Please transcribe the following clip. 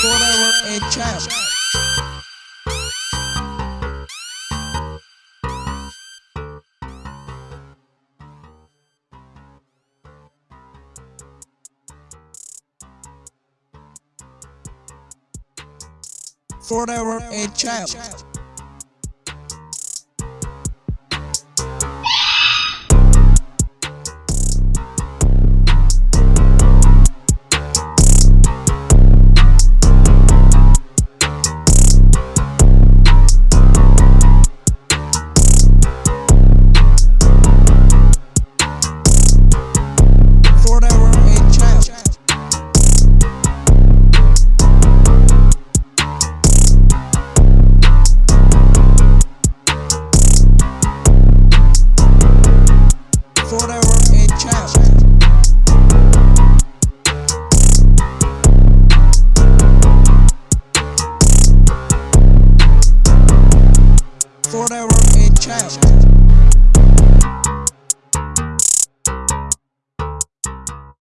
Forever a champ. Forever a champ. Forever a champ.